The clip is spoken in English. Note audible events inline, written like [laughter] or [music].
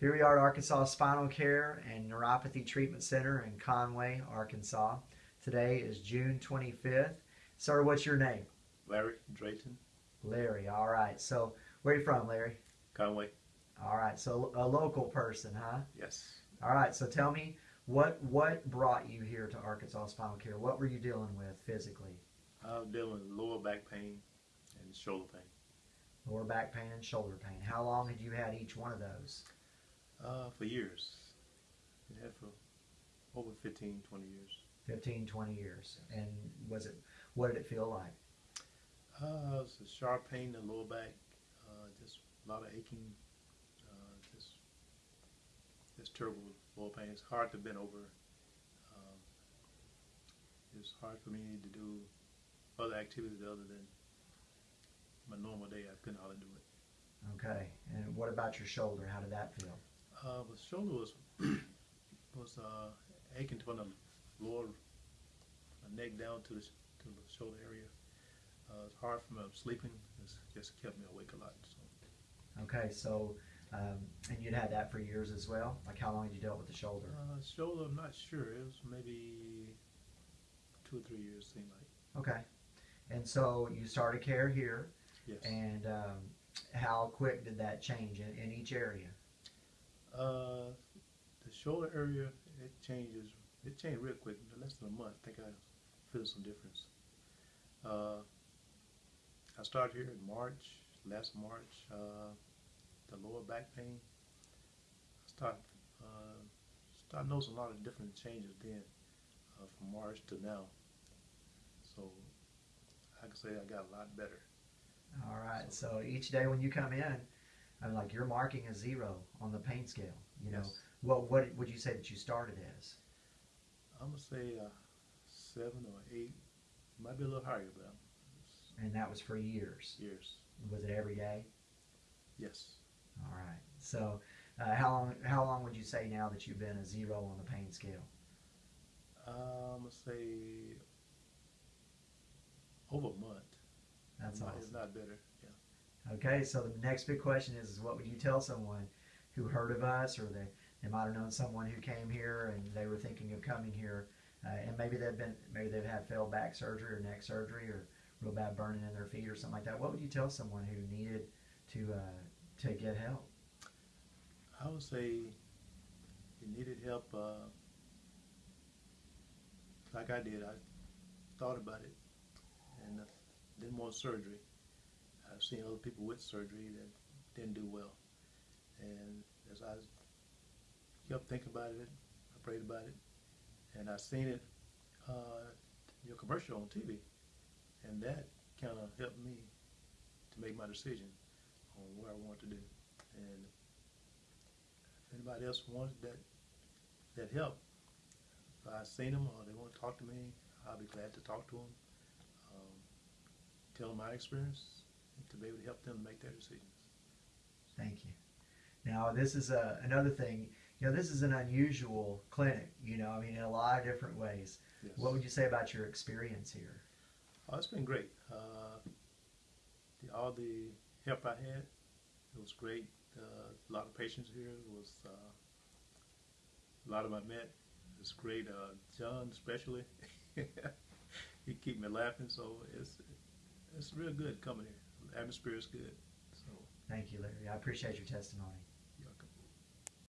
Here we are at Arkansas Spinal Care and Neuropathy Treatment Center in Conway, Arkansas. Today is June 25th. Sir, what's your name? Larry Drayton, Larry. All right. So, where are you from, Larry? Conway. All right. So, a local person, huh? Yes. All right. So, tell me what what brought you here to Arkansas Spinal Care? What were you dealing with physically? I'm dealing with lower back pain and shoulder pain. Lower back pain and shoulder pain. How long had you had each one of those? Uh, for years. It had for over 15, 20 years. 15, 20 years. And was it, what did it feel like? Uh, it's a sharp pain in the lower back, uh, just a lot of aching, uh, just, just terrible lower pain. It's hard to bend over. Um, it's hard for me to do other activities other than my normal day. I couldn't hardly do it. Okay. And what about your shoulder? How did that feel? Uh, the shoulder was was uh, aching from the lower my neck down to the to the shoulder area. Uh, it's hard for me sleeping. It's just kept me awake a lot. So Okay. So, um, and you'd had that for years as well? Like how long had you dealt with the shoulder? uh, shoulder, I'm not sure. It was maybe two or three years. Seemed like Okay. And so you started care here. yes. And um, how quick did that change in, in each area? Uh, the shoulder area it changes. It changed real quick. In less than a month, I think I feel some difference. Uh, I started here in March, last March. Uh, the lower back pain. I start uh, start noticing a lot of different changes then, uh, from March to now. So I can say I got a lot better. All right. So each day when you come in, I'm like you're marking a zero on the pain scale. You know, Yes. what what would you say that you started as? I'm gonna say uh, seven or eight, might be a little higher, but it's And that was for years. years. Was it every day? Yes. All right. So uh, how long how long would you say now that you've been a zero on the pain scale? Uh, I'm gonna say over a month. That's Not- awesome. It's not better. Yeah. Okay, so the next big question is, is what would you tell someone who heard of us or they, they might have known someone who came here and they were thinking of coming here uh, and maybe they've been maybe they've had failed back surgery or neck surgery or real bad burning in their feet or something like that. What would you tell someone who needed to uh, to get help? I would say you needed help. Uh, like I did, I thought about it and uh, didn't want surgery. I've seen other people with surgery that didn't do well, and as I kept thinking about it, I prayed about it, and I seen it uh, your commercial on TV, and that kind of helped me to make my decision on what I want to do. And if anybody else wants that that help, if I seen them or they want to talk to me, I'll be glad to talk to them. Um, tell them my experience to be able to help them make their decisions. Thank you. Now this is a, another thing. You know, this is an unusual clinic. You know, I mean, in a lot of different ways. Yes. What would you say about your experience here? Oh, it's been great. Uh, the, all the help I had, it was great. Uh, a lot of patients here. It was uh, a lot of them I met. It's great. Uh, John, especially, [laughs] he keep me laughing. So it's it's real good coming here. Atmosphere is good. So Thank you, Larry. I appreciate your testimony.